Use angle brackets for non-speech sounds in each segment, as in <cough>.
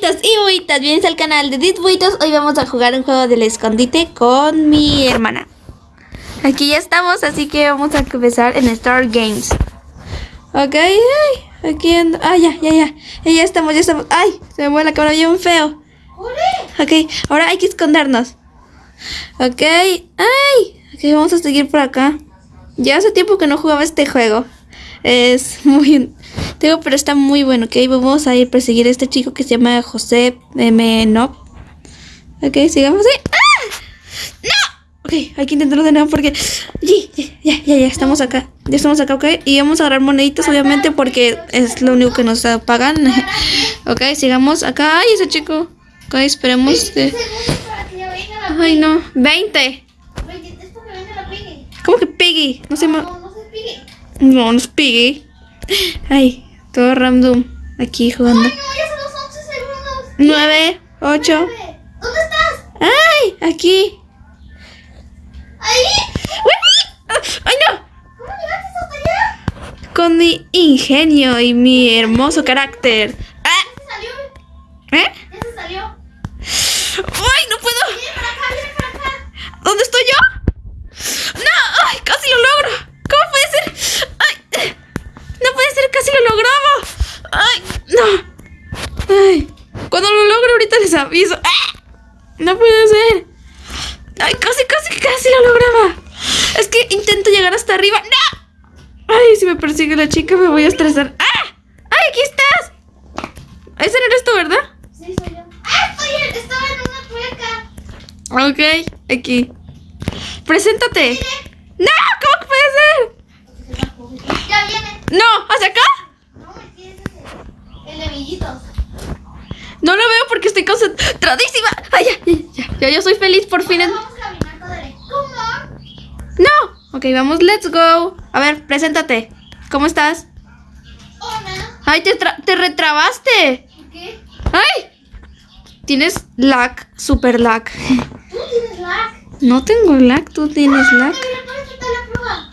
buitos y buitas, bienvenidos al canal de Dit. Hoy vamos a jugar un juego del escondite con mi hermana. Aquí ya estamos, así que vamos a empezar en Star Games. Ok, ay, aquí ando. Ah, ya, ya, ya. Ya estamos, ya estamos. Ay, se me mueve la cámara bien feo. Ok, ahora hay que escondernos. Ok, ay. Ok, vamos a seguir por acá. Ya hace tiempo que no jugaba este juego. Es muy... Tengo, pero está muy bueno, ok. Vamos a ir a perseguir a este chico que se llama José M. No. Ok, sigamos ahí. ¡Ah! ¡No! Ok, hay que intentarlo de nuevo porque... Ya, ya, ya, ya, estamos acá. Ya estamos acá, ok. Y vamos a agarrar moneditas, obviamente, porque es lo único que nos pagan. <laughs> ok, sigamos acá. ¡Ay, ese chico! Ok, esperemos. Ay, no. 20. ¿Cómo que Piggy? No sé... No, no se Piggy. No, no es Piggy. Ay, todo random. Aquí jugando. Ay, no, ya son los 11 segundos. 9, 8. Nueve. ¿Dónde estás? ¡Ay! Aquí. ¿Ahí? ¡Ay, no! ¿Cómo llegaste hasta allá? Con mi ingenio y mi hermoso carácter. ¡Ah! Ya salió. ¿Eh? Ya se salió. ¡Ay, no puedo! Viene para acá, viene para acá. ¿Dónde estoy yo? ¡No! ¡Ay, casi lo logro! ¿Cómo puede ser? ¡Ay! No puede ser, casi lo logramos. ¡Ay! ¡No! ¡Ay! Cuando lo logro ¡Ah! No puede ser. ¡Ay, casi, casi, casi lo lograba! Es que intento llegar hasta arriba. ¡No! ¡Ay, si me persigue la chica me voy a estresar! ¡Ah! ¡Ay, aquí estás! Ese no eres tú, ¿verdad? Sí, soy yo. ¡Ah, estoy en, estaba en una tuerca! Ok, aquí. Preséntate. ¡No! ¿Cómo que puede ser? Ya viene. ¡No! ¿Hacia acá? No, aquí es. El de. No lo veo porque estoy concentradísima. ¡Ay, ya, ya, ya! Ya yo soy feliz por fin. en-. ¡No! Ok, vamos, let's go. A ver, preséntate. ¿Cómo estás? Hola. ¡Ay, te, tra- te retrabaste! ¿Por qué? ¡Ay! Tienes lag, super lag. Tú tienes lag. No tengo lag, tú tienes lag. Mira, puedes quitar la prueba.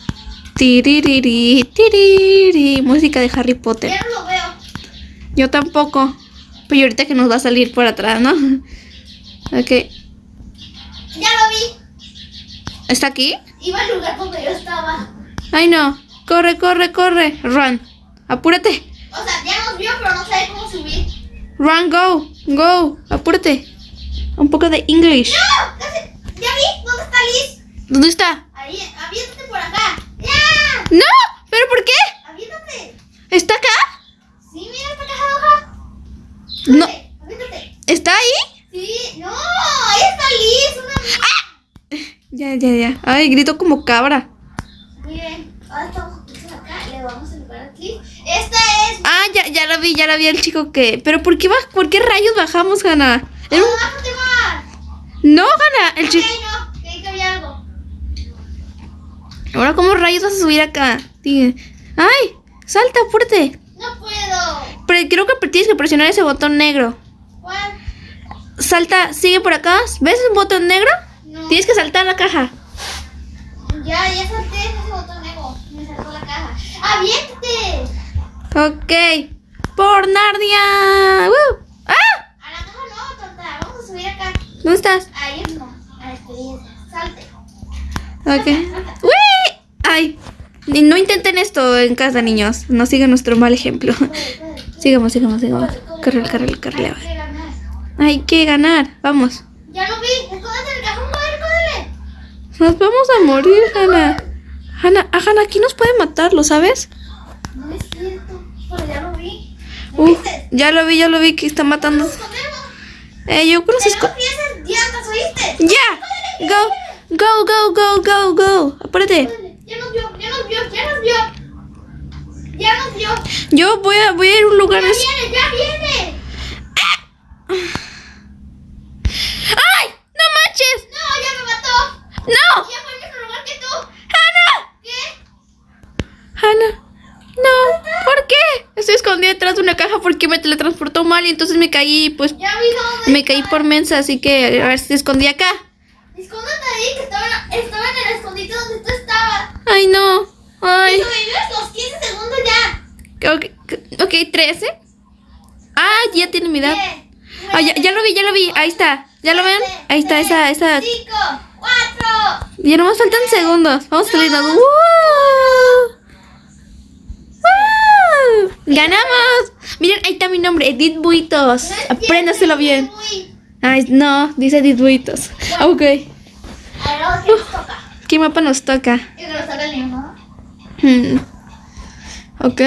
Tiririri, tiriri. Música de Harry Potter. Ya no lo veo. Yo tampoco. Pero ahorita que nos va a salir por atrás, ¿no? <laughs> Ok. Ya lo vi. ¿Está aquí? Iba al lugar donde yo estaba. Ay, no. Corre, corre, corre. Run. Apúrate. O sea, ya nos vio, pero no sabe cómo subir. Run, go. Go. Apúrate. Un poco de English. ¡No! Casi. ¿Ya vi? ¿Dónde está Liz? ¿Dónde está? Ahí, aviéntate por acá. ¡Ya! No. ¿Pero por qué? Aviéntate. ¿Está acá? Sí, mira esta caja de hoja. No. ¿Está ahí? Sí, no, ahí está Liz, una amiga. Ya, ya, ya. Ay, grito como cabra. Miren, ahora estamos acá, le vamos a lugar aquí. Esta es. Ah, ya, ya la vi, ya la vi el chico que... ¿Pero por qué, baj- por qué rayos bajamos, ¡No, un- bájate más! No, Hanna, el chico... no, creí que había algo. Ahora, ¿cómo rayos vas a subir acá? Ay, salta, apúrate. No puedo. Pero creo que tienes que presionar ese botón negro. ¿Cuál? Salta, sigue por acá. ¿Ves un botón negro? No. Tienes que saltar la caja. Ya, ya salté ese botón negro. Me saltó la caja. ¡Aviéntate! Ok. Por Narnia. ¡Ah! A la caja no, tonta. Vamos a subir acá. ¿Dónde estás? Ahí no. A la experiencia. Salte. Ok. ¡Uy! Ay. No intenten esto en casa, niños. No sigan nuestro mal ejemplo. <laughs> Sigamos, sigamos, sigamos. Corre, corre, corre. Hay que ganar. Hay que ganar. Vamos. Ya lo vi. Nos vamos a morir, Hanna. Hanna, a Hanna aquí nos puede matar, ¿lo sabes? No es cierto. Pero ya lo vi. ¿Lo Uh, viste? ya lo vi, ya lo vi que está matando. Eh, yo creo que se. ¡Ya! Go, go, go, go, go, go. Apúrate. Ya nos vio, ya nos vio, ya nos vio. Ya nos vio. Yo voy a, voy a ir a un lugar. Ya viene, ya viene. ¡Ay! ¡No manches! No, ya me mató. ¡No! Ya fue al mismo lugar que tú. ¡Hanna! ¿Qué? Hanna. No, ¿por qué? Estoy escondida detrás de una caja porque me teletransportó mal y entonces me caí, pues Ya vi dónde. me caí por mensa, así que a ver si escondí acá. Escóndete ahí, que estaba, estaba en el escondite donde tú estabas. Ay, no. Ay. Sobrevives los 15 segundos ya. Ok, ok, 13. Ah, ya tiene mi edad. Ah, ya, ya lo vi, ya lo vi. Ahí está. ¿Ya lo ven? Ahí está esa, esa. Cinco, cuatro. Ya nomás faltan segundos. Vamos a salirnos. ¡Woo! ¡Woo! ¡Ganamos! Miren, ahí está mi nombre, Edith Buitos. Apréndaselo bien. Ay, no, dice Edith Buitos. Ok. Ahora ¿quién nos toca? ¿Qué mapa nos toca? Yo creo que nos toca el mismo. Hmm. Ok.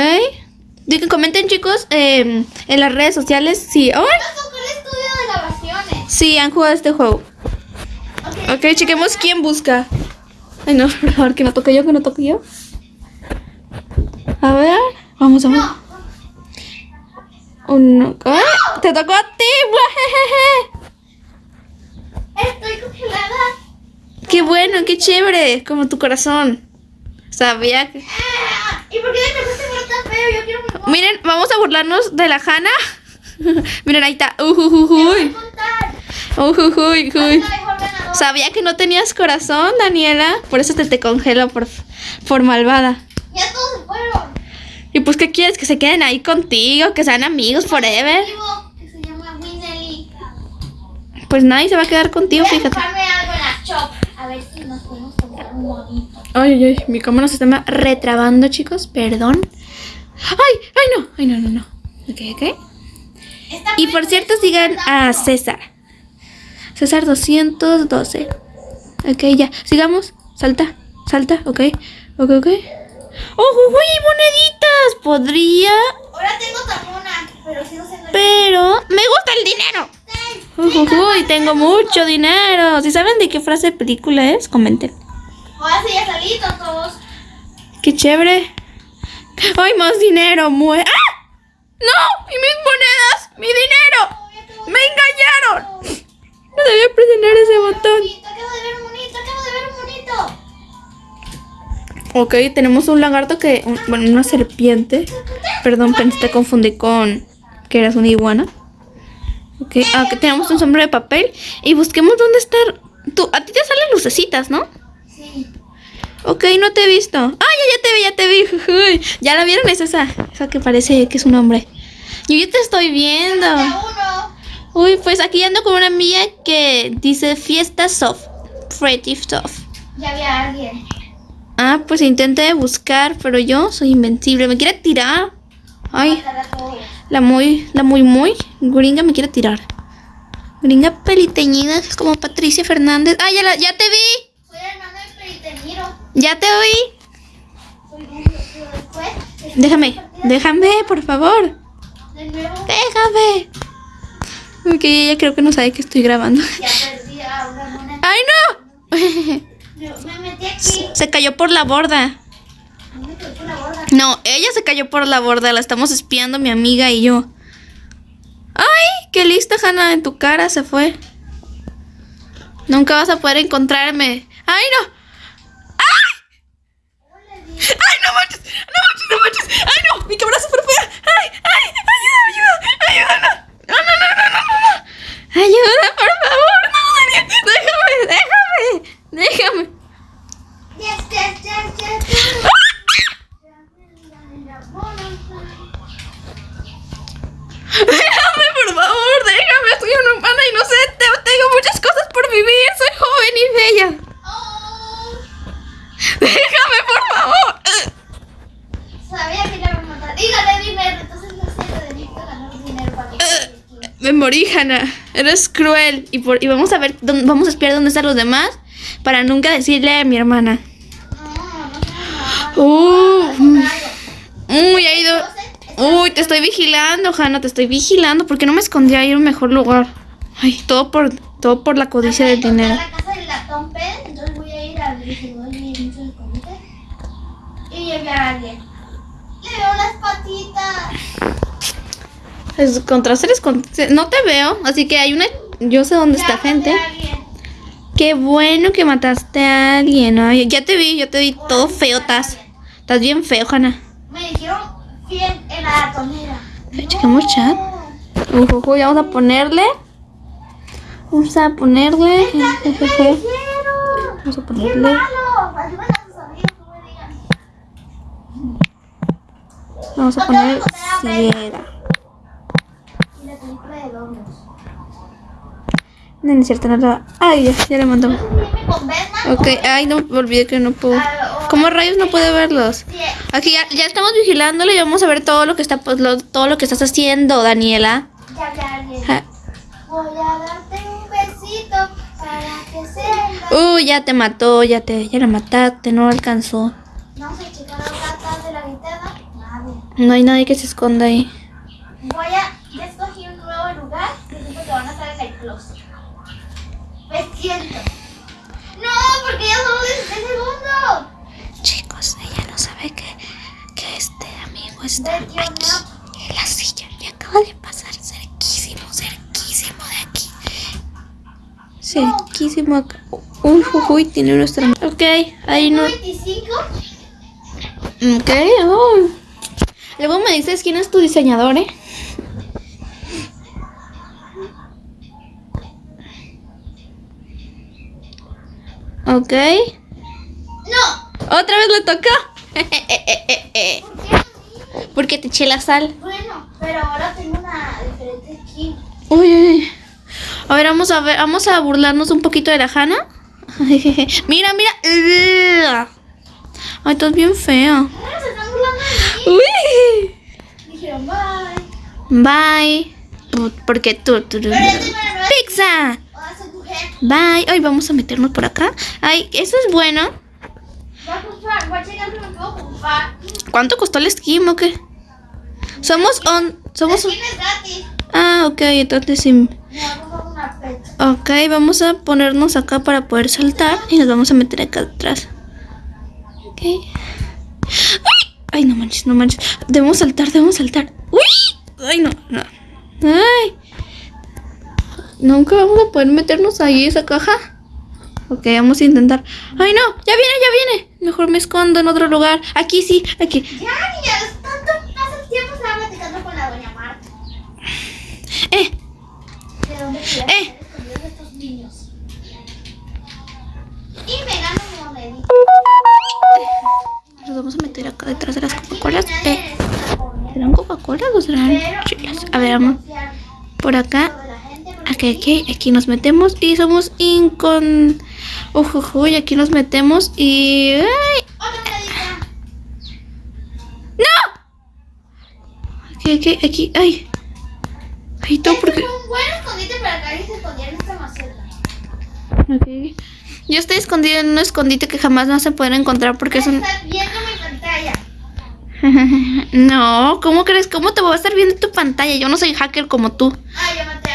Comenten chicos eh, en las redes sociales si, el estudio de grabaciones. si han jugado este juego. Ok. Ok, chequemos quién busca. Ay, no, <laughs> por favor, que no toque yo, que no toque yo. A ver, vamos a ver. No. ¡Te tocó a ti! <laughs> Estoy congelada. ¡Qué bueno, qué chévere! Como tu corazón. Sabía que. Ah, ¿Y por qué te tan feo? Yo quiero mi. Miren, vamos a burlarnos de la Hanna. <laughs> Miren, ahí está. A Ujujuy. ganadora. Sabía que no tenías corazón, Daniela. Por eso te, te congelo por, por malvada. Ya todos se fueron. Y pues, ¿qué quieres? Que se queden ahí contigo, que sean amigos forever. Vivo, que se llama Winelly. Pues nadie se va a quedar contigo, Voy fíjate. comprarme algo en la shop. A ver si nos podemos comprar un bonito. Ay, ay, ay, mi cámara se está retrabando, chicos, perdón. Ay, ay, no, ay, no, no, no. Ok, ok. Esta Y por cierto, sigan a. César. César 212. Ok, ya. Sigamos. Salta, salta, ok. Ok, ok. ¡Oh, uy, moneditas! Podría, Ahora tengo tamuna, pero sigo siendo el pero me gusta el dinero. Uy, tengo mucho dinero. Si saben de qué frase de película es, comenten. Sí ya salí, todos. Qué chévere. ¡Ay, más dinero! Mue ¡Ah! ¡No! ¡Y mis monedas! ¡Mi dinero! ¡Me engañaron! No debía presionar ese botón. Acabo de ver un bonito, acabo de ver un bonito. Ok, tenemos un lagarto que... un- bueno, una serpiente. Perdón, pensé te confundí con... Que eras una iguana. Ok, aquí tenemos un sombrero de papel. Y busquemos dónde está... Tú, a ti te salen lucecitas, ¿no? Sí. Ok, no te he visto. Ah, ya, ya te vi, ya te vi. <laughs> Uy, ¿Ya la vieron? Es esa. Esa que parece que es un hombre. Yo ya te estoy viendo. Ya uno. Uy, pues aquí ando con una amiga que dice fiesta soft. Pretty soft. Ya había alguien. Ah, pues intenté buscar, pero yo soy invencible. Me quiere tirar. Ay. La muy, la muy, muy gringa me quiere tirar. Gringa peliteñida, como Patricia Fernández. Ah, ya, la, ya te vi. Soy hermano de Peritemiro. Ya te después Déjame, déjame, por favor. De nuevo. Déjame. Ok, ella creo que no sabe que estoy grabando. Ya perdí a una. ¡Ay, no! Me metí aquí. Se cayó por la borda. No me quedé con la borda. No, ella se cayó por la borda. La estamos espiando mi amiga y yo. ¡Ay! ¡Qué lista, Hanna! En tu cara se fue. Nunca vas a poder encontrarme. ¡Ay, no! ¡Ay! ¡Ay, no manches! ¡No manches, no manches! ¡Ay, no! ¡Mi cámara es súper fea! ¡Ay, ay! ¡Ayuda, ayuda! ¡Ayuda! ¡No, no, no, no, no, no! no! ¡Ayuda, por favor! ¡No, Daniel! ¡Déjame, déjame! ¡Déjame! Yes, yes, yes, yes, yes. Déjame, por favor, déjame. Soy una humana inocente. Tengo muchas cosas por vivir. Soy joven y bella. Oh, Déjame, por favor. sabía que ya me matar. Gané dinero, entonces no sé, necesito ganar dinero para que Me morí, Hannah. Eres cruel. Y, por, y vamos a ver, dónde- vamos a espiar dónde están los demás para nunca decirle a mi hermana. No, no nada. Uh, uy, ha ido. Uy, te estoy vigilando, Hannah. Te estoy vigilando. ¿Por qué no me escondí ahí en un mejor lugar? Ay, todo por, todo por la codicia del dinero. la casa entonces voy a ir distribuidor y enviar a alguien. Le veo las patitas. Es contra seres No te veo, así que hay una. Yo sé dónde está Ya gente. a. Qué bueno que mataste a alguien. Ay, ya te vi, ya te vi todo feo, estás. Estás bien feo, Hanna. Me dijeron bien en la ratonera. Ay, checamos chat. Uy, uy, uy, vamos a ponerle. Vamos a ponerle. jejeje. Vamos a ¡Qué ponerle. no. Vamos a poner ciega. Y la película de redondos. No, no es cierto, no. Ay, ya, ya le mandó. No Ok, ay, no, me olvidé que no puedo. Ah, ¿Cómo rayos no puedo verlos? Aquí ya, ya estamos vigilándolo y vamos a ver todo lo que está pues, lo- todo lo que estás haciendo, Daniela. ya hablé a alguien. Ja. Voy a darte un besito para que sepas. Uy, ya te mató, ya te, ya la mataste, no alcanzó. No se checaron cartas de la linterna. Nadie. No hay nadie que se esconda ahí. Voy a. Ya escogí un nuevo lugar que siento que van a estar en el closet. Me siento. No, porque ya son 16 segundos. Sabe que, que este amigo está no. en la silla y acaba de pasar cerquísimo, cerquísimo de aquí. Cerquísimo acá. Uy, uy, uy, tiene nuestra... Ok, ahí no... 25. Ok, oh. Luego me dices quién es tu diseñador, ¿eh? Ok. No. ¿Otra vez le toca? <laughs> Porque te eché la sal. Bueno, pero ahora tengo una diferente skin. Uy, uy. A ver, vamos a ver, vamos a burlarnos un poquito de la Hanna. <laughs> mira, mira. Ay, estás bien fea. Se están burlando de mí. Uy. Dijeron bye. Bye. Porque tú, tú, tú- nueva. Pizza. Bye. Ay, vamos a meternos por acá. Ay, eso es bueno. ¿Cuánto costó el skim o qué? Somos on. Somos. gratis. Ah, ok, entonces sí. Ok, vamos a ponernos acá para poder saltar y nos vamos a meter acá atrás. Ok. ¡Ay! Ay, no manches, no manches. Debemos saltar, debemos saltar. ¡Uy! Ay, no, no. Ay. Nunca vamos a poder meternos ahí esa caja. Ok, vamos a intentar. Ay, no, ya viene, ya viene. Mejor me escondo en otro lugar. Aquí sí, aquí. Ya, niñas, tanto hace tiempo estaba platicando con la doña Marta. Eh, ¿De dónde Eh. estos niños? Y me gano monedita. nos vamos a meter acá detrás de las Coca-Colas. Eh, ¿serán Coca-Colas o serán no A ver, vamos por acá. Aquí, aquí, aquí nos metemos y somos incon... Ujujuy, aquí nos metemos y... ¡Ay! ¡No! Aquí, aquí, aquí, ay. Ay, tú, Este porque... un buen escondite para que alguien se escondiera en esta maceta. Ok. Yo estoy escondida en un escondite que jamás vas a poder encontrar porque es un... Estás viendo mi pantalla. <laughs> No, ¿cómo crees? ¿Cómo te voy a estar viendo tu pantalla? Yo no soy hacker como tú. Ah, yo maté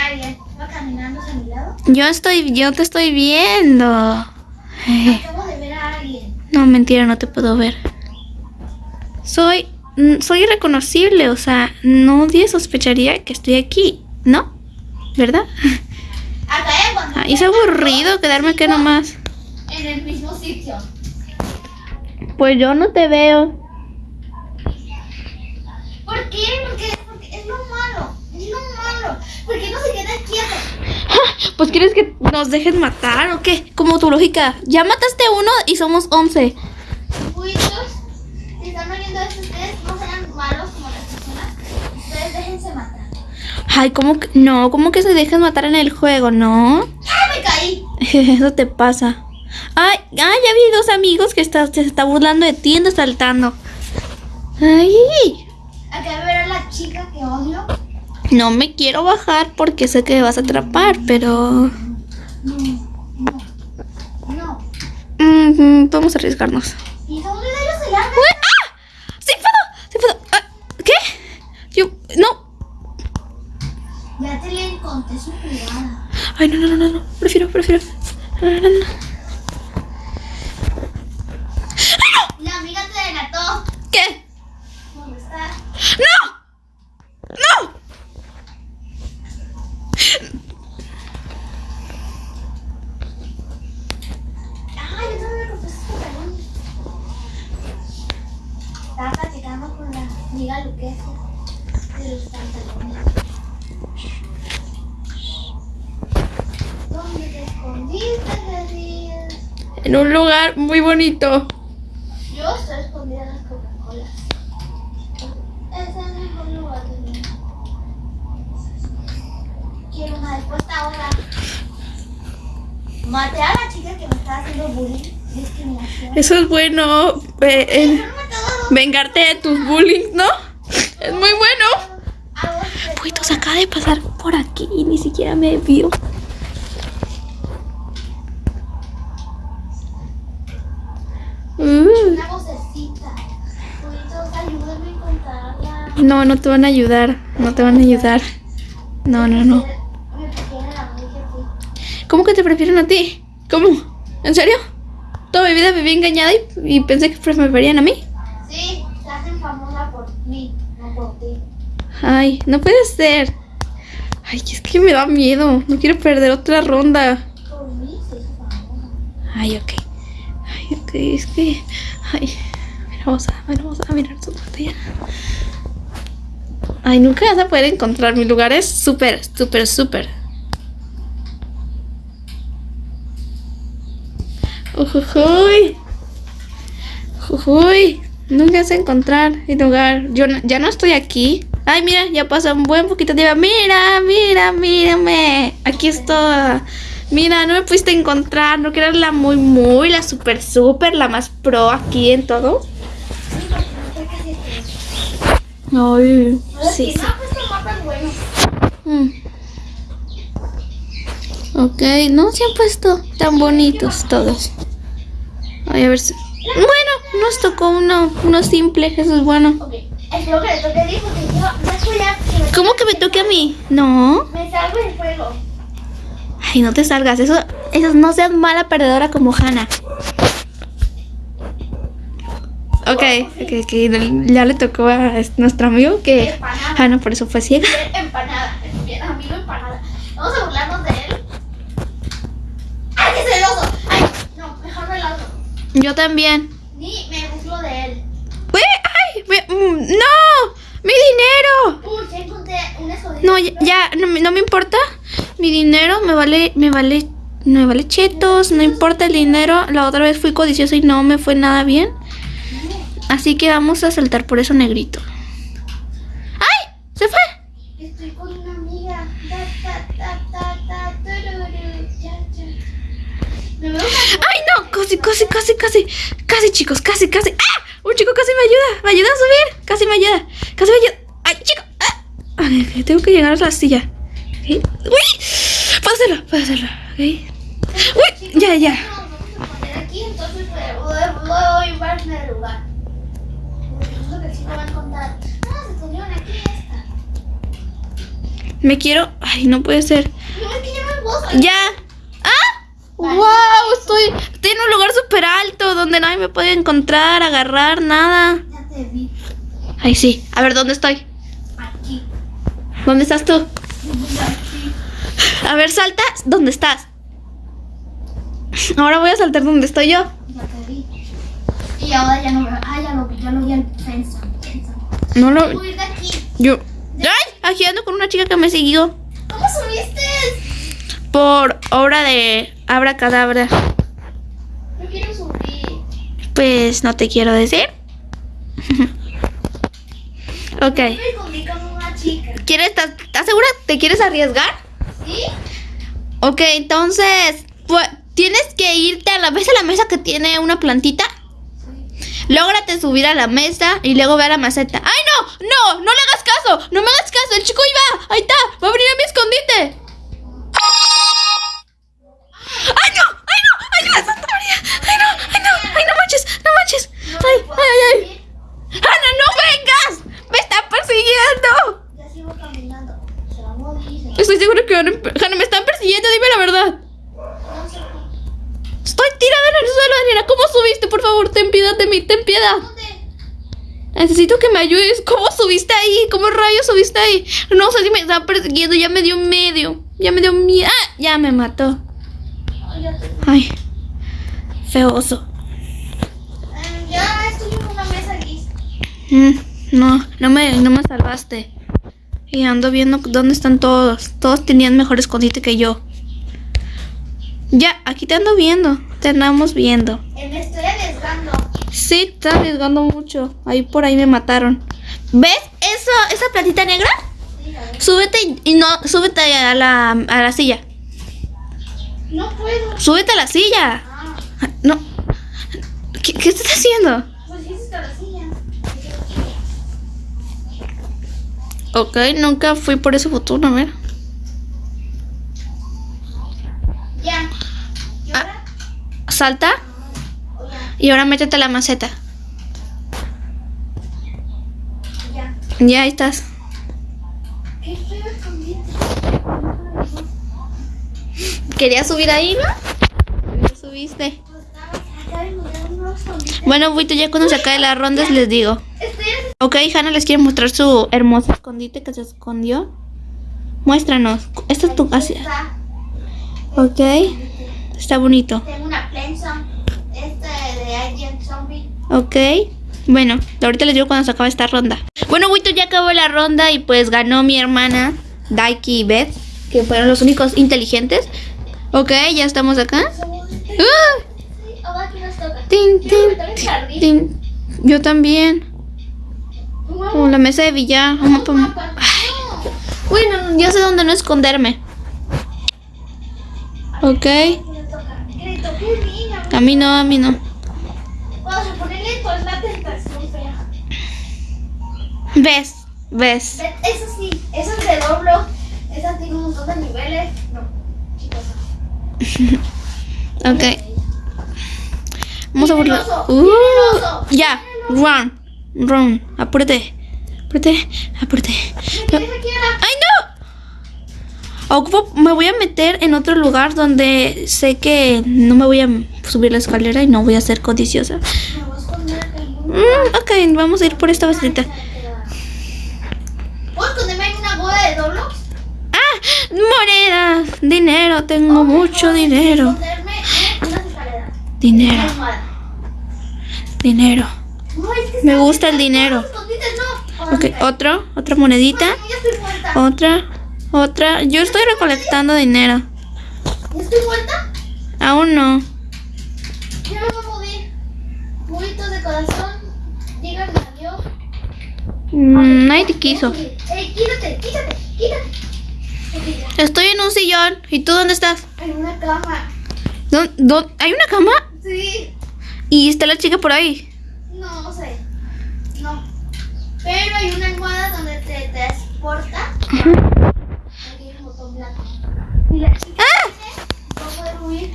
Yo estoy, yo te estoy viendo. Acabo de ver a alguien. No, mentira, no te puedo ver. Soy, soy irreconocible, o sea, nadie sospecharía que estoy aquí, ¿no? ¿Verdad? Acá es aburrido quedarme aquí nomás. en el mismo sitio. Pues yo no te veo. ¿Por qué? Porque, porque es lo malo. Es lo malo. ¿Por qué no se queda quieto? Pues quieres que nos dejen matar o qué? Como tu lógica. Ya mataste uno y somos 11. Juicios, si están oyendo esto, ustedes no sean malos como las personas. Ustedes déjense matar. Ay, ¿cómo que? No, ¿cómo que se dejan matar en el juego? No. ¡Ah, me caí! <laughs> Eso te pasa. Ay, ay, ya vi dos amigos que está, se está burlando de ti y saltando. Ay, Acá ver a la chica que odio. No me quiero bajar porque sé que me vas a atrapar, pero... No, no, no. mm, vamos a arriesgarnos. ¿Y dónde se llaman? ¡Uy! ¡Ah! ¡Sí puedo! ¡Sí puedo! Ah, ¿Qué? Yo... No. Ya te le encontré su jugada. Ay, no, no, no, no, no. Prefiero, prefiero. No, no, no, no. La amiga te delató. ¿Qué? ¿Dónde está? ¡No! ¡No! Ay, yo también me compré esos pantalones. Estaba platicando con la amiga Luquecia de los pantalones. ¿Dónde te escondiste, Jesús? En un lugar muy bonito. Yo estoy escondida en las Coca-Colas. Ese es el mejor lugar del mundo. respuesta ahora. Maté a la chica que me estaba haciendo bullying. Discriminación. Eso es bueno. eh, todo. vengarte de tus bullying, ¿no? Es muy bueno. Uy, se acaba de pasar por aquí y ni siquiera me vio. Uh, Una vocecita. Juditos, ayúdame a encontrarla. No, no te van a ayudar. No te van a ayudar. No, no, no. A. ¿Cómo que te prefieren a ti? ¿Cómo? ¿En serio? Toda mi vida viví engañada y, y pensé que me preferían a mí. Sí, se hacen famosa por mí, no por ti. Ay, no puede ser. Ay, es que me da miedo. No quiero perder otra ronda. Por mí se hizo famosa. Ay, ok. Ay, ok, es que. Ay, mira, vamos a, vamos a mirar su pantalla. Ay, nunca vas a poder encontrar. Mi lugar es súper, súper, súper. Ujujuy. Nunca vas a encontrar mi lugar. Yo ya no estoy aquí. Ay, mira, ya pasa un buen poquito de. Mira, mira, mírame. Aquí estoy. Mira, no me pudiste encontrar. No que la muy, muy, la super, super, la más pro aquí en todo. Sí, porque no sé qué es esto. Ay, sí, sí. Mm. Ok, no se han puesto tan bonitos todos. Ay, a ver si... Bueno, nos tocó uno, uno simple, eso es bueno. Ok, espero que le toque a ti porque yo ¿Cómo que me toque a mí? No. Me salgo del juego. Ay, no te salgas, eso, eso no seas mala perdedora como Hannah. Ok, ok, ok, ya le tocó a nuestro amigo que Empanada. Hannah por eso fue ciega. Empanada. Bien amigo empanada. Vamos a burlarnos de él. ¡Ay, qué celoso! ¡Ay! No, mejor me largo. Yo también. Ni me burlo de él. ¡Uy! ¡Ay! me- mm, ¡No! ¡Mi dinero! Uy, ya encontré un escondite. No, ya, ya, no, me- no me importa. Mi dinero me vale, me vale, me vale chetos, no importa el dinero. La otra vez fui codiciosa y no me fue nada bien. Así que vamos a saltar por eso negrito. ¡Ay! ¡Se fue! Estoy con una amiga. ¡Ay, no! Casi, casi, casi, casi. Casi, chicos, casi, casi. ¡Ah! Un chico casi me ayuda. Me ayuda a subir. Casi me ayuda. Casi me ayuda. ¡Ay, chico! ¡Ah! Ay, ok, tengo que llegar a la silla. Ok. ¡Uy! Puedo hacerlo, puedo hacerlo. ¡Uy! Ya, ya. Vamos a poner aquí, entonces voy, a lugar. El. Ah, se subieron aquí esta. Me quiero. Ay, no puede ser. No, es que ya. ¡Ah! ¡Wow! Estoy, estoy en un lugar súper alto donde nadie me puede encontrar, agarrar, nada. Ya te vi. Ay, sí. A ver, ¿dónde estoy? Aquí. ¿Dónde estás tú? Aquí. A ver, salta. ¿Dónde estás? Ahora voy a saltar donde estoy yo. Ya te vi. Y ahora ya no me Ah, ya vi, ya lo vi en Fensa. No lo. Voy a ir de aquí. Yo. ¡Ay! Aquí ando con una chica que me siguió ¿Cómo subiste? por obra de Abracadabra. No quiero subir. Pues no te quiero decir. <laughs> ok. Una chica. ¿Quieres, estás, ¿Estás segura? ¿Te quieres arriesgar? ¿Sí? Ok, entonces, pues, tienes que irte a la, ¿ves a la mesa que tiene una plantita? Lógrate subir a la mesa y luego ve a la maceta. ¡Ay, no! ¡No! ¡No le hagas caso! ¡No me hagas caso! ¡El chico iba! ¡Ahí está! ¡Va a venir a mi escondite! ¡Ay, no! ¡Ay, no! ¡Ayuda, Santa María! ¡Ay, no! ¡Ay, no! ¡Ay, no manches! ¡No manches! No ¡Ay, ay, ay! ¡Ana, no vengas! ¡Me está persiguiendo! Ya sigo caminando. Se va a morir. Estoy seguro que Ana, Ana, me están persiguiendo, dime la verdad. Estoy tirada en el suelo, Daniela. ¿Cómo subiste? Por favor, ten piedad de mí, ten piedad. Necesito que me ayudes. ¿Cómo subiste ahí? ¿Cómo rayos subiste ahí? No sé si me estaba persiguiendo. Ya me dio medio. Ya me dio miedo. ¡Ah! Ya me mató. Ay, ya te vi. Ay. Feo oso. Em, Ya estoy en una mesa gris. Mm, no, no me, no me salvaste. Y ando viendo dónde están todos. Todos tenían mejor escondite que yo. Ya, aquí te ando viendo. Te andamos viendo. Eh, me estoy arriesgando. Sí, te arriesgando mucho. Ahí por ahí me mataron. ¿Ves eso, esa plantita negra? Sí, Súbete y, no, súbete a la, a la silla. No puedo. Súbete a la silla. Ah, No. ¿Qué, qué estás haciendo? pues sí, está la silla. Ok, nunca fui por ese botón, a ver. Ya. ¿Y ahora? Salta y ahora métete a la maceta. Ya. Ya ahí estás. ¿Querías subir ahí, no? Ya subiste. Bueno, Buito, ya cuando se acabe las rondas les digo. Ok, Hannah les quiere mostrar su hermoso escondite que se escondió. Muéstranos. Esta es tu casa. Ok. Está bonito. Tengo una plensa. Este de Agent Zombie. Ok. Bueno, ahorita les digo cuando se acabe esta ronda. Bueno, Buito ya acabó la ronda y pues ganó mi hermana Daiki y Beth, que fueron los únicos inteligentes. Ok, ya estamos acá. ¡Ah! Yo también. Como la mesa de billar. Bueno, ya sé dónde no esconderme. Ok. ¿Qué le toca? ¿Qué le toca? Qué niña. A mí no, a mí no. Vamos a ponerle pues la tentación fea. Ves, ves. Ve- Eso sí, eso es de doblo. Esa tiene un montón de niveles. No, chicos. <laughs> Ok. Vamos a burlar. Uh, ya, run, run. Apúrate, apúrate, apúrate. ¿Me tienes aquí a la- ¡Ay, no! Ocupo, me voy a meter en otro lugar donde sé que no me voy a subir la escalera y no voy a ser codiciosa. Mm, ok, vamos a ir por esta basurita. ¿Puedo esconderme en una boda de? ¡Ah! ¡Monedas! Dinero, tengo mucho dinero. Dinero, dinero. Me gusta el dinero. Ok, otro, otra monedita. Otra, otra. Yo estoy recolectando dinero. ¿Ya estoy muerta? Aún no. Ya me voy a morir. Buitos de corazón. Díganme adiós. Mm, nadie te quiso. Ey, quítate, quítate, quítate. Estoy en un sillón. ¿Y tú dónde estás? En una cama. ¿Dó- dó- ¿Hay una cama? Sí. Y está la chica por ahí. No, no sé. No. Pero hay una almohada donde te transporta. Aquí hay un botón blanco. Y la chica ¡Ah! huir.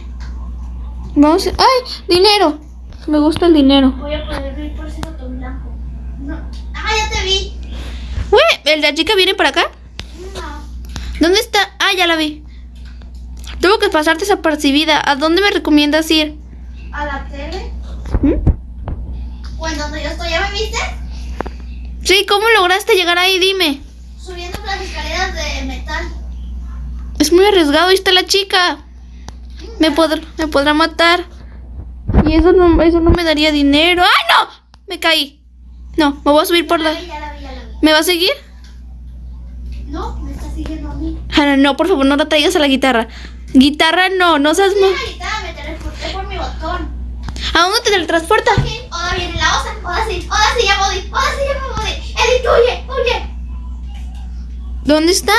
Vamos. ¡Ay! Dinero. Me gusta el dinero. Voy a poder huir por ese botón blanco. No. Ah, ya te vi. Uy, ¿el de la chica viene para acá? No. ¿Dónde está? Ah, ya la vi. Tengo que pasarte desapercibida. ¿A dónde me recomiendas ir? A la tele. ¿Mm? O en donde yo estoy. ¿Ya me viste? Sí, ¿cómo lograste llegar ahí? Dime. Subiendo por las escaleras de metal. Es muy arriesgado. Ahí está la chica. Me, podrá, me podrá matar. Y eso no, eso no me daría dinero. ¡Ay, no! Me caí. No, me voy a subir por Ya la... la vi, ya la vi, ya la vi. ¿Me va a seguir? No, me está siguiendo a mí. Hanna, no, por favor, no la traigas a la guitarra. Guitarra no, no seas... Mira, ahorita me teletransporté por mi botón. ¿A dónde te teletransporta? Ok, ahora viene la osa. Sí. Edith, huye, huye. ¿Dónde está?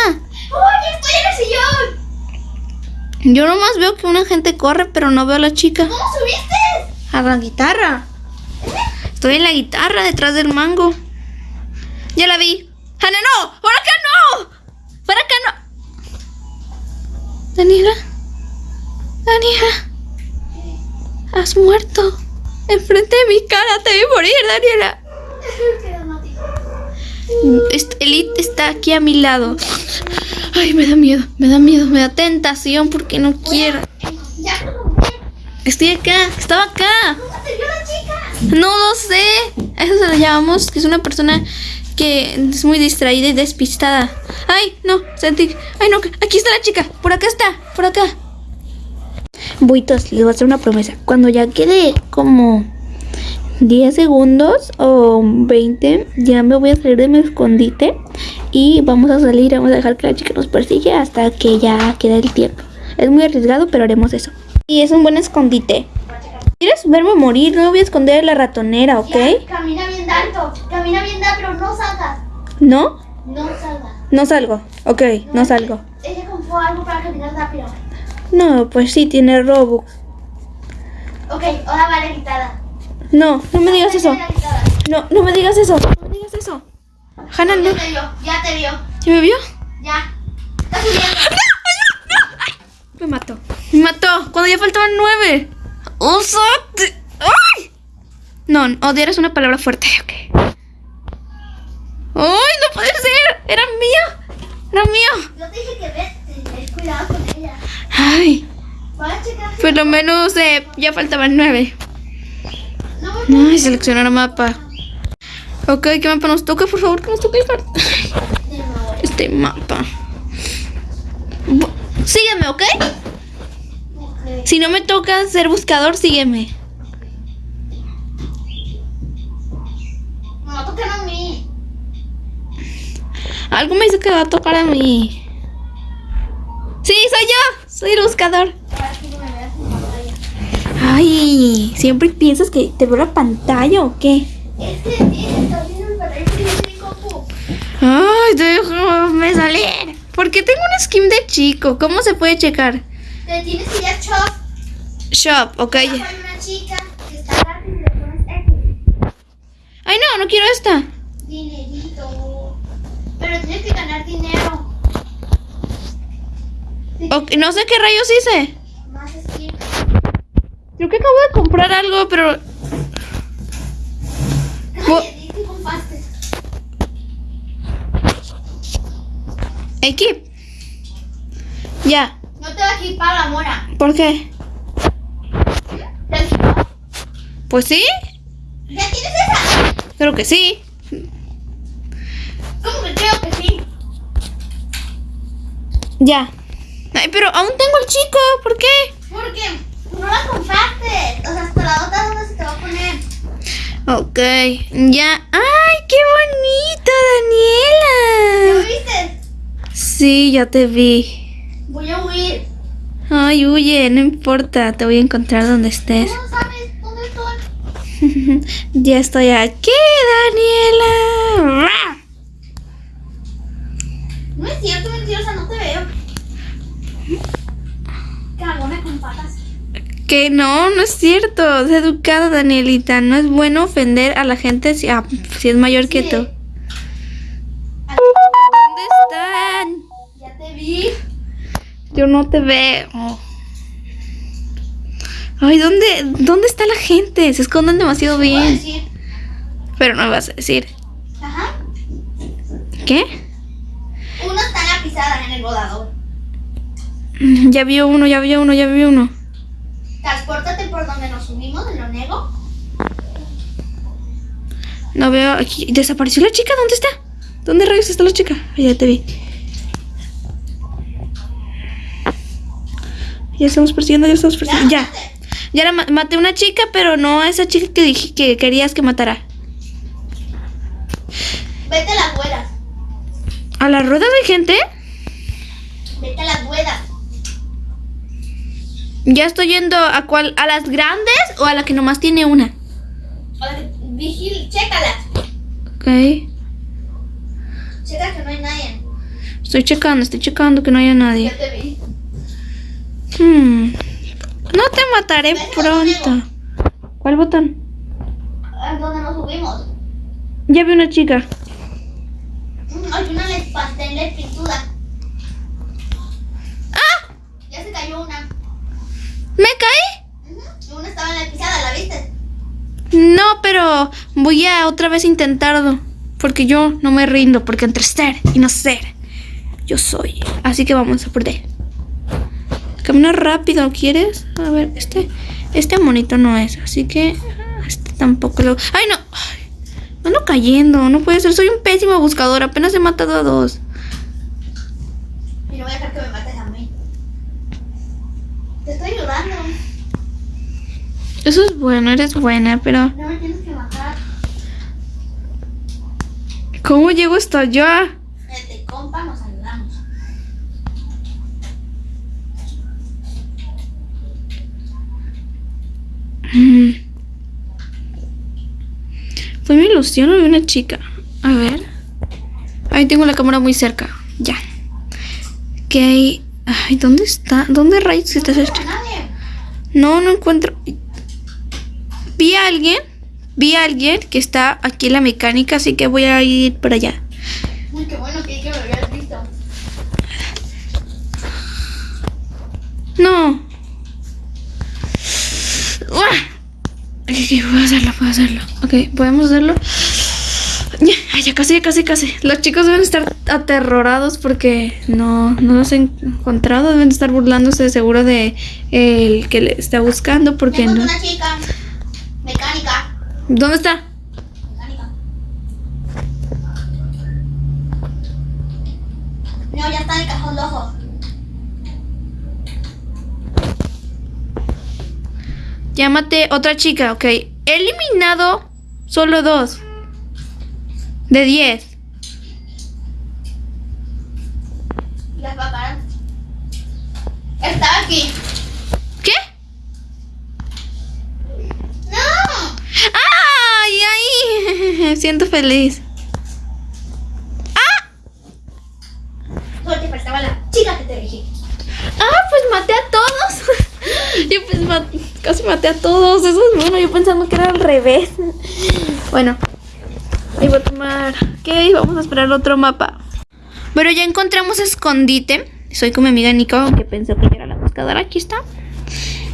Oye, estoy en el sillón. Yo nomás veo que una gente corre, pero no veo a la chica. ¿Cómo subiste? A la guitarra. Estoy en la guitarra detrás del mango. Ya la vi. ¡Hanna, no! ¡Por acá no! ¡Por acá no! Daniela. Daniela. Has muerto. Enfrente de mi cara te vi morir, Daniela. Elite está aquí a mi lado. Ay, me da miedo, me da miedo, me da tentación porque no quiero. Ya, ¿cómo Estoy acá, estaba acá. No lo sé. A eso se lo llamamos que es una persona que es muy distraída y despistada. Ay, no, sentí. Ay, no, aquí está la chica. Por acá está, por acá. Buitos, les voy a hacer una promesa. Cuando ya quede como 10 segundos o 20, ya me voy a salir de mi escondite y vamos a salir. Vamos a dejar que la chica nos persigue hasta que ya quede el tiempo. Es muy arriesgado, pero haremos eso. Y es un buen escondite. ¿Quieres verme morir? No me voy a esconder en la ratonera, ¿ok? Ya, camina bien alto. Camina bien alto, pero no salgas. ¿No? No salgas. No salgo. Ok, no salgo. Ella compró algo para caminar rápido. No, pues sí, tiene Robux. Ok, ahora va la quitada. No, no me digas eso. No, no me digas eso. No me digas eso. Hannah, no. Ya te vio, ya te vio. ¿Ya me vio? Ya. Está subiendo. Me mató. Me mató. Cuando ya faltaban nueve. ¡Usate! ¡Ay! No, odiar es una palabra fuerte. Ok. ¡Ay, no puede ser! ¡Era mío! ¡Era mío! Yo te dije que ves, cuidado con ella. ¡Ay! Por lo menos eh, ya faltaban nueve. Ay, seleccionar mapa. Ok, ¿qué mapa nos toca? Por favor, que nos toque el <laughs> este mapa. Sígueme, ¿ok? Ok. Si no me toca ser buscador, sígueme. No, tocan a mí. Algo me dice que va a tocar a mí. Sí, soy yo. Soy el buscador. Ahora sí no me veas en pantalla. Ay, ¿siempre piensas que te veo la pantalla o qué? Es que está viendo el. Ay, déjame salir. Porque tengo un skin de chico. ¿Cómo se puede checar? Te tienes que ir a Shop. Shop, ok. Abajo hay una chica que está gratis y le pones X. Ay, no, no quiero esta. Dinerito. Pero tienes que ganar dinero. Sí, Ok, no sé qué rayos hice. Creo que acabo de comprar algo, pero... Ay, compraste. Equip. Ya. No te va a equipar la mora. ¿Por qué? ¿Te equipó? Pues sí. ¿Ya tienes esa? Creo que sí. ¿Cómo que creo que sí? Ya. Ay, pero aún tengo el chico. ¿Por qué? Porque no la compraste. O sea, hasta la otra dónde se te va a poner. Ok. Ya. ¡Ay, qué bonita, ¿Ya Daniela! me viste? Sí, ya te vi. Voy a huir. Ay, huye, no importa. Te voy a encontrar donde estés. ¿Cómo sabes dónde estoy? <laughs> ya estoy aquí, Daniela. No es cierto, mentirosa, no te veo. Cagona con patas. Que no, no es cierto. Es educada, Danielita. No es bueno ofender a la gente si, ah, si es mayor que Sí. tú. Aquí, ¿Dónde están? Ya te vi. Yo no te veo. Ay, ¿dónde, ¿dónde está la gente? Se esconden demasiado Voy a bien. decir. Pero no me vas a decir. Ajá. ¿Qué? Uno está en la pisada en el bodador. Mm, Ya vio uno, ya vio uno, ya vio uno. Transpórtate por donde nos subimos, en lo nego. No veo aquí. ¿Desapareció la chica? ¿Dónde está? ¿Dónde rayos está la chica? Ya te vi. Ya estamos persiguiendo, ya estamos persiguiendo. Ya. Ya la ma- maté una chica, pero no a esa chica que dije que querías que matara. Vete a las ruedas. ¿A las ruedas hay gente? Vete a las ruedas. Ya estoy yendo a cuál, a las grandes o a la que nomás tiene una. Ahora, Vigil, chécalas. Ok. Checa que no hay nadie. Estoy checando, estoy checando que no haya nadie. Ya te vi. Hmm. No te mataré pronto. ¿Cuál botón? A donde nos subimos. Ya vi una chica. Mm, Hay una en la pintura. ¡Ah! Ya se cayó una. ¿Me caí? Una estaba en la pisada, ¿la viste? No, pero voy a otra vez intentarlo. Porque yo no me rindo. Porque entre ser y no ser, yo soy. Así que vamos a perder. Camina rápido, ¿quieres? A ver, este, este monito no es. Así que este tampoco lo. ¡Ay, no! Ay, ando cayendo. No puede ser. Soy un pésimo buscador. Apenas he matado a dos. Y no voy a dejar que me mí. Te estoy ayudando. Eso es bueno, eres buena, pero. No me tienes que matar. ¿Cómo llego hasta allá? Vete, compa, nos ayudamos. Mm. ¿Fue mi ilusión o vi una chica? A ver. Ahí tengo la cámara muy cerca. Ya. ¿Qué hay? Ay, ¿dónde está? ¿Dónde rayos está esto? Nadie. No, no encuentro. Vi a alguien. Vi a alguien que está aquí en la mecánica, así que voy a ir para allá. Uy, qué bueno que, que me habías visto. No. ¡Uah! Ok, ok, puedo hacerlo, puedo hacerlo. Ok, podemos hacerlo. Ya, ya casi, ya casi, casi. Los chicos deben estar aterrorados porque no, no los he encontrado. Deben estar burlándose de seguro de el que le está buscando porque no. una chica. Mecánica. ¿Dónde está? Mecánica. No, ya está en el cajón de ojos. Llámate otra chica, ok. He eliminado solo dos. De diez. Y las va a parar. Estaba aquí. ¿Qué? ¡No! ¡Ay, ay! <laughs> Me siento feliz. Solo te faltaba la chica que te dije. Ah, pues maté a todos. <laughs> Yo pues casi maté a todos. Eso es bueno. Yo pensando que era al revés. Bueno, ahí voy a tomar. Ok, vamos a esperar otro mapa. Pero ya encontramos escondite. Soy con mi amiga Nico, aunque pensó que era la buscadora. Aquí está.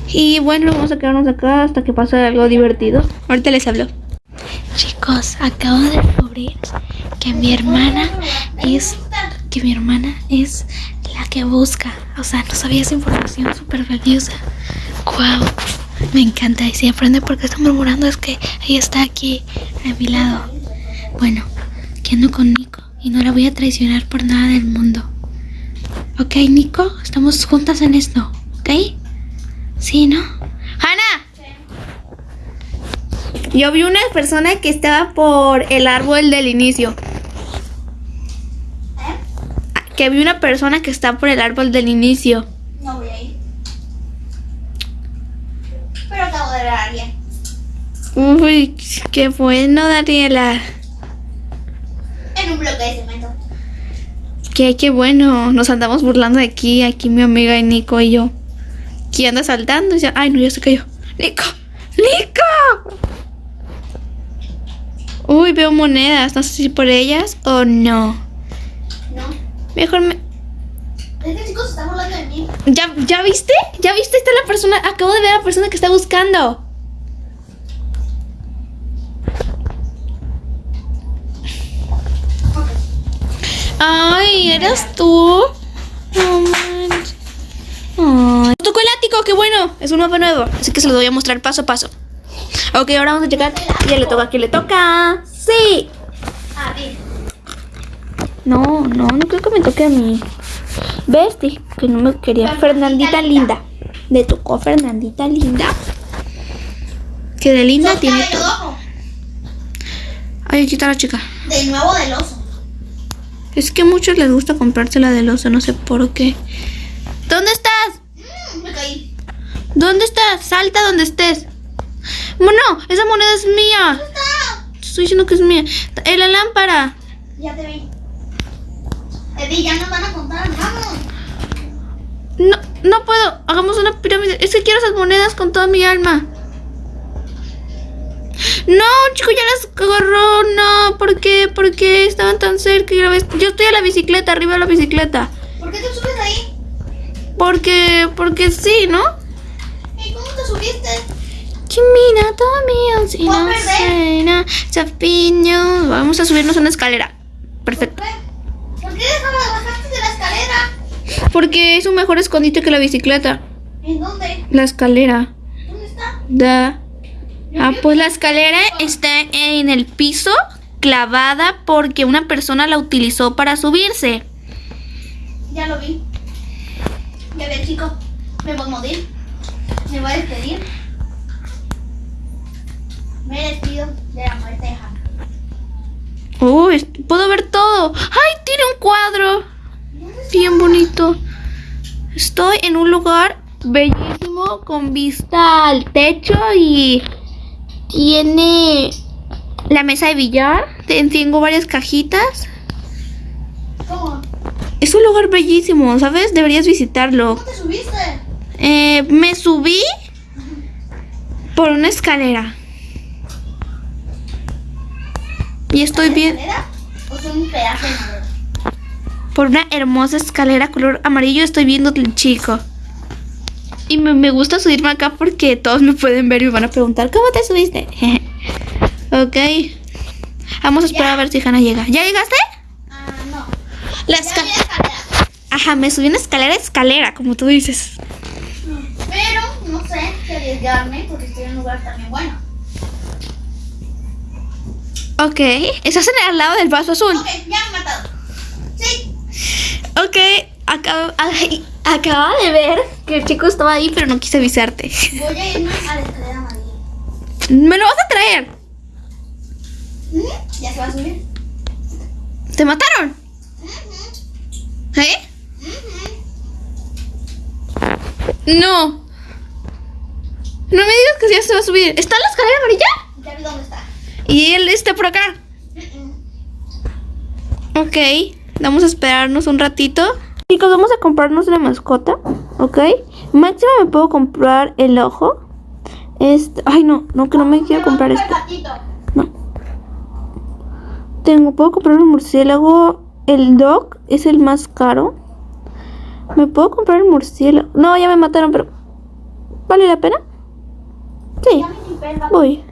Y bueno, vamos a quedarnos acá hasta que pase algo divertido. Ahorita les hablo. Chicos, acabo de descubrir que mi hermana es que mi hermana es la que busca. O sea, no sabía esa información súper valiosa. Wow, me encanta. Y si aprende porque está murmurando es que ella está aquí a mi lado. Bueno, que ando con Nico y no la voy a traicionar por nada del mundo. Ok, Nico, estamos juntas en esto, ¿ok? Sí, ¿no? ¡Hanna! Yo vi una persona que estaba por el árbol del inicio. ¿Eh? Que vi una persona que está por el árbol del inicio. No voy a ir. Pero acabo de ver a alguien. Uy, qué bueno, Daniela. Bloque de cemento. Qué, qué bueno. Nos andamos burlando de aquí, aquí mi amiga y Nico y yo. Aquí anda saltando y dice, ay no, ya se cayó. Nico, Nico. Uy, veo monedas. No sé si por ellas o no. No. Mejor me... Este chico se está burlando de mí. ¿Ya, ¿Ya viste? ¿Ya viste? Está la persona. Acabo de ver a la persona que está buscando. Ay, ¿eras tú? No manches. Ay. Tocó el ático, qué bueno. Es un mapa nuevo. Así que se lo voy a mostrar paso a paso. Ok, ahora vamos a llegar. Ya le toca a quien le toca. Sí. Bien. No, no, no creo que me toque a mí. ¿Ves? Dije que no me quería. Fernandita linda. Le tocó a Fernandita linda. Que de linda tiene todo. Ay, aquí está la chica. De nuevo del oso. Es que a muchos les gusta comprársela del oso, no sé por qué. ¿Dónde estás? Mm, me caí. ¿Dónde estás? Salta donde estés. Bueno, esa moneda es mía. ¿Dónde está? Te Estoy diciendo que es mía. En la lámpara. Ya te vi. Eddie, ya nos van a contar. Vamos. No, no puedo. Hagamos una pirámide. Es que quiero esas monedas con toda mi alma. No, chico, ya las agarró. No, ¿por qué? ¿Por qué estaban tan cerca? Yo estoy a la bicicleta, arriba de la bicicleta. ¿Por qué te subes ahí? Porque, porque sí, ¿no? ¿Y cómo te subiste? Chimina, suena, chapiño. Vamos a subirnos a una escalera. Perfecto. ¿Por qué? ¿Por qué bajaste de la escalera? Porque es un mejor escondite que la bicicleta. ¿En dónde? La escalera. ¿Dónde está? Da. Ah, pues la escalera está en el piso, clavada porque una persona la utilizó para subirse. Ya lo vi. Ya vi, chico. Me voy a morir. Me voy a despedir. Me despido de la muerte de Hannah. Uy, puedo ver todo. ¡Ay, tiene un cuadro! Bien bonito. Estoy en un lugar bellísimo con vista al techo y tiene la mesa de billar. Te- Tengo varias cajitas. Es un lugar bellísimo, ¿sabes? Deberías visitarlo. ¿Cómo te subiste? Eh, me subí por una escalera. Y estoy bien ¿Escalera? ¿O son un pedazo de por una hermosa escalera color amarillo. Estoy viendo el chico. Y me, me gusta subirme acá porque todos me pueden ver y me van a preguntar, ¿cómo te subiste? <laughs> ok. Vamos a esperar a ver si Hannah llega. ¿Ya llegaste? Ah, no. La escalera. Ajá, me subí una escalera, escalera, como tú dices. Pero no sé si arriesgarme porque estoy en un lugar también bueno. Ok. Estás en el lado del vaso azul. Ok, ya me he matado. Sí. Ok. Ay, acaba de ver que el chico estaba ahí, pero no quise avisarte. Voy a irme a la escalera amarilla. ¿Me lo vas a traer? ¿Mm? ¿Ya se va a subir? ¿Te mataron? ¿Eh? No. No me digas que ya se va a subir. ¿Está en la escalera amarilla? Ya vi dónde está. Y él está por acá. Mm. Ok. Vamos a esperarnos un ratito. Chicos, vamos a comprarnos una mascota. Ok. Máximo me puedo comprar el ojo. Este. Ay, no, no, que no me quiero comprar este. gatito. No. Tengo, puedo comprar un murciélago. El dog es el más caro. ¿Me puedo comprar el murciélago? No, ya me mataron, pero. ¿Vale la pena? Sí, voy.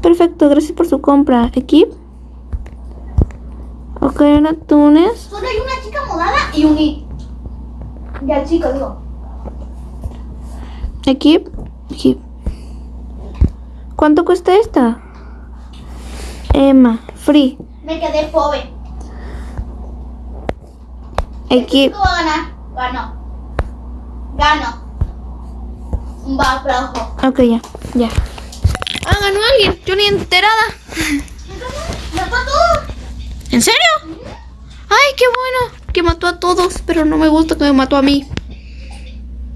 Perfecto, gracias por su compra. Equip. Ok, un atunes. Solo hay una chica morada y un i. Y al chico, digo. Equip. Equip. ¿Cuánto cuesta esta? Emma, free. Me quedé pobre. Equip. ¿Cómo va a ganar? Ganó. Gano. Un aplauso. Ok, ya, ya. Ah, ganó alguien. Yo ni enterada. ¡Mató a todos! ¿En serio? Ay, qué bueno. Que mató a todos, pero no me gusta que me mató a mí.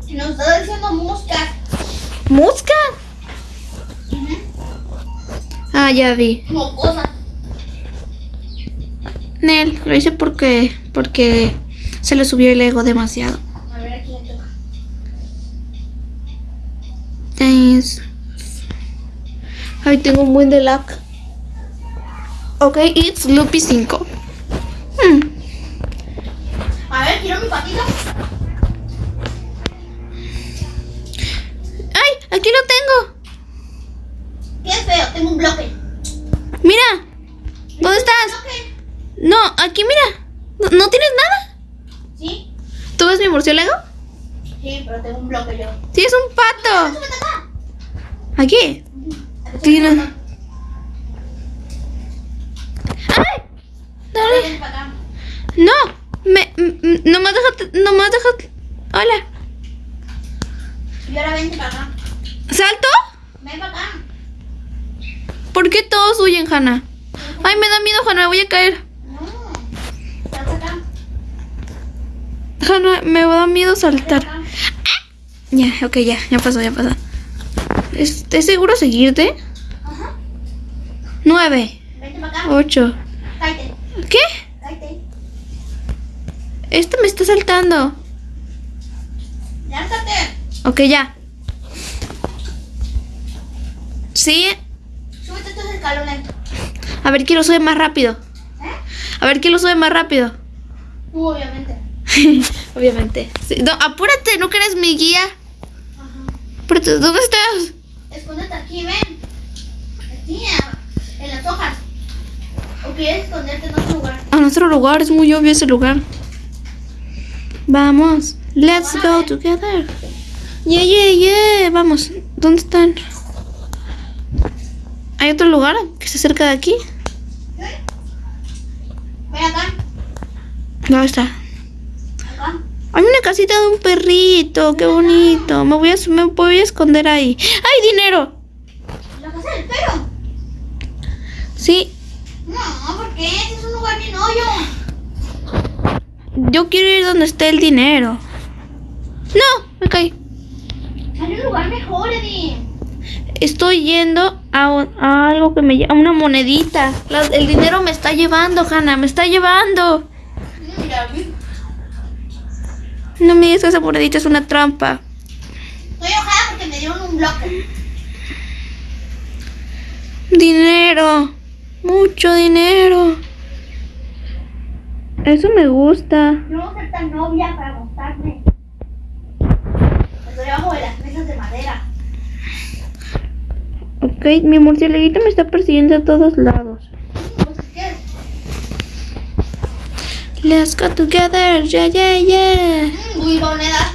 Nos está diciendo moscas. ¿Mosca? Ah, ya vi. Mocosa. Nel, lo hice porque, porque se le subió el ego demasiado. A ver, aquí le toca. Thanks. Ay, tengo un buen de lag. Ok, it's Loopy 5. Hmm, A ver, quiero mi patito. Ay, aquí lo tengo. Qué feo, tengo un bloque. Mira. ¿Dónde estás? ¿Bloque? No, aquí mira. ¿No, no tienes nada? ¿Sí? ¿Tú ves mi murciélago? Sí, pero tengo un bloque yo. Sí, es un pato. ¡Súbete acá! Aquí. Aquí ¡Ay! Dale. No. Me, no me dejas. No dejas. Hola. Y ahora vente para acá. ¿Salto? Ven para acá. ¿Por qué todos huyen, Hanna? Ay, me da miedo, Hanna. Me voy a caer. No. Acá. Hanna, me da miedo saltar. acá. Ya, ok, ya. Ya pasó, ya pasó. ¿Es, ¿es seguro seguirte? Ajá. Nueve. Vente para acá. Ocho. Cállate. ¿Qué? Cállate. Este me está saltando. Lánzate. Ok, ya. Sí. Súbete estos escalones. A ver quién lo sube más rápido. ¿Eh? A ver quién lo sube más rápido. Tú, obviamente. <laughs> Obviamente. Sí, no, apúrate, no eres mi guía. Ajá. Apúrate, ¿dónde estás? Escóndete aquí, ven. Aquí, en las hojas. ¿O quieres esconderte en otro lugar? A nuestro lugar, es muy obvio ese lugar. Vamos. Let's go together. Yeah, yeah, yeah. Vamos. ¿Dónde están? ¿Hay otro lugar que esté cerca de aquí? ¿Eh? Ven acá. ¿Dónde está? Acá. Hay una casita de un perrito. Qué bonito. Me voy a, me voy a esconder ahí. ¡Hay dinero! La casa del perro. Sí. No, ¿por qué? Este es un lugar bien hoyo. Yo quiero ir donde esté el dinero. No, me caí. Hay un lugar mejor, Eddie. Estoy yendo a, a algo que me llama una monedita. La- el dinero me está llevando, Hanna, me está llevando. No me digas que esa monedita es una trampa. Estoy enojada porque me dieron un bloque. Dinero. Mucho dinero. Eso me gusta. No ser tan novia para gustarme. Estoy debajo de las mesas de madera. Ok, mi murcielaguito me está persiguiendo a todos lados. Let's go together. Yeah, yeah, yeah. Mm, Uy, moneda.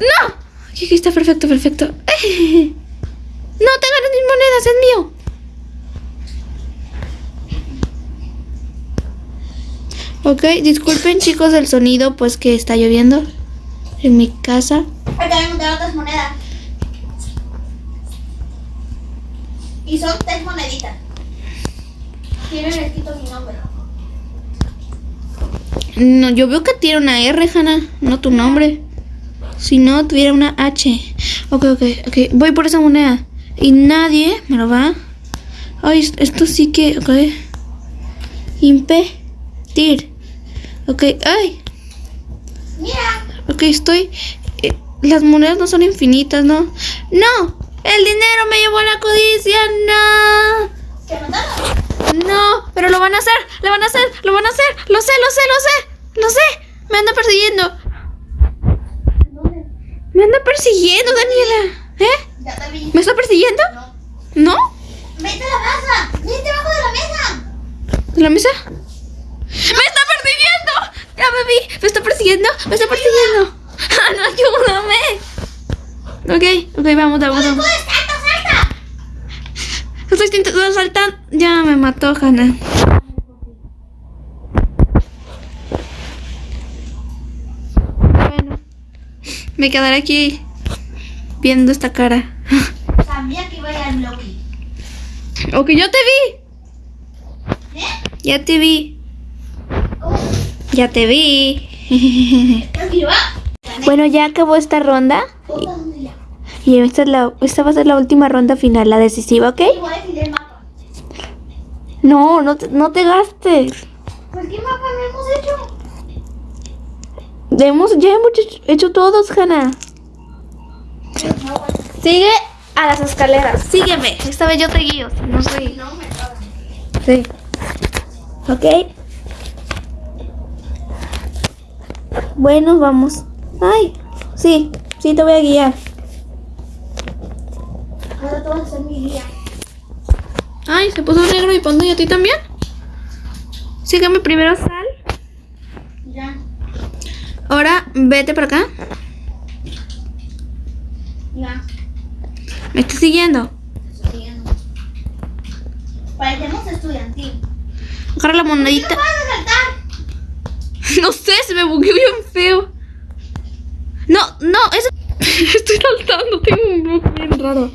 ¡No! Ok, está perfecto, perfecto. <laughs> No te ganas mis monedas, es mío. Ok, disculpen chicos el sonido, pues que está lloviendo en mi casa. Acá me otras monedas. Y son tres moneditas. Tienen escrito mi nombre. No, yo veo que tiene una R, Hanna, no tu nombre. Si no, tuviera una H. Ok, ok, ok. Voy por esa moneda. Y nadie me lo va. Ay, es- esto sí que. Ok. Ok, ay. Mira. Ok, estoy. eh, las monedas no son infinitas, ¿no? ¡No! ¡El dinero me llevó a la codicia! ¡No! ¿Te mataron? No, pero lo van a hacer, lo van a hacer, lo van a hacer, lo sé, lo sé, lo sé, lo sé. Me anda persiguiendo, ¿Dónde? me anda persiguiendo, Daniela. ¿Eh? Ya te vi. ¿Me está persiguiendo? No. ¿No? Vete a la mesa. Vete debajo de la mesa. ¿De la mesa? ¡Me está persiguiendo! Ya me vi, me está persiguiendo, me está persiguiendo. ¡Ah, no, ayúdame! Ok, ok, vamos, vamos, vamos. ¡Puedes, salta, salta! Estoy intentando saltar. Ya me mató, Hannah. Bueno, me quedaré aquí viendo esta cara. Sabía que iba a ir al. Ok, yo te vi. ¿Eh? Ya te vi. Ya te vi. <laughs> Bueno, ya acabó esta ronda. Y esta, es la, esta va a ser la última ronda final, la decisiva, ¿ok? No, no te, no te gastes. Pues, ¿qué mapa no hemos hecho? Hemos, ya hemos hecho, hecho todos, pues, Sigue a las escaleras. Sígueme. Esta vez yo te guío. No soy. no me acaban. Sí. Ok. Bueno, vamos. Ay, sí, sí te voy a guiar. Ahora tú vas a ser mi guía. Ay, se puso negro y pando y a ti también. Sígueme primero, sal. Ya. Ahora vete para acá. Ya. Me estás siguiendo. Estoy siguiendo. Parecemos estudiantil. Agarra la ¿Por qué monedita. no puedes saltar? <laughs> No sé, se me bugueó bien feo. No, no, eso. <laughs> Estoy saltando, tengo un bug bien raro.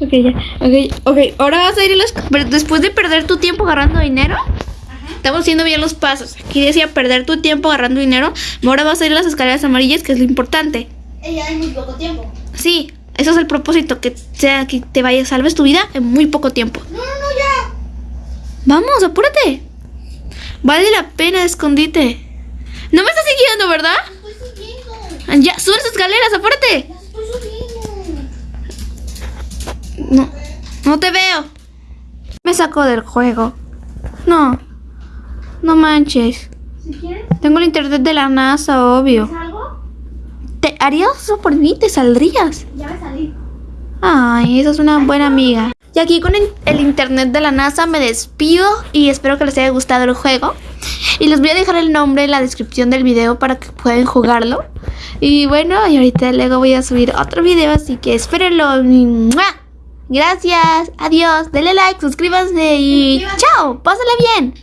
Ok, ya. Ok, ok. Ahora vas a ir a las. Después de perder tu tiempo agarrando dinero. Ajá. Estamos haciendo bien los pasos. Aquí decía perder tu tiempo agarrando dinero. Ahora vas a ir a las escaleras amarillas, que es lo importante. Ella hay muy poco tiempo. Sí, eso es el propósito, que sea que te vayas, salves tu vida en muy poco tiempo. No, no, no, ya. Vamos, apúrate. Vale la pena, escondite. No me estás siguiendo, ¿verdad? Estoy. Ya, sube las escaleras, apúrate. Ya estoy subiendo. No, no te veo. Me sacó del juego. No, no manches. Si quieres, Tengo el internet de la NASA, obvio. algo, ¿Te harías eso por mí? ¿Te saldrías? ya me salí. Ay, esa es una buena amiga. Y aquí con el internet de la NASA me despido y espero que les haya gustado el juego. Y les voy a dejar el nombre en la descripción del video para que puedan jugarlo. Y bueno, y ahorita luego voy a subir otro video, así que espérenlo. Gracias, adiós, denle like, suscríbanse y chao, pásenla bien.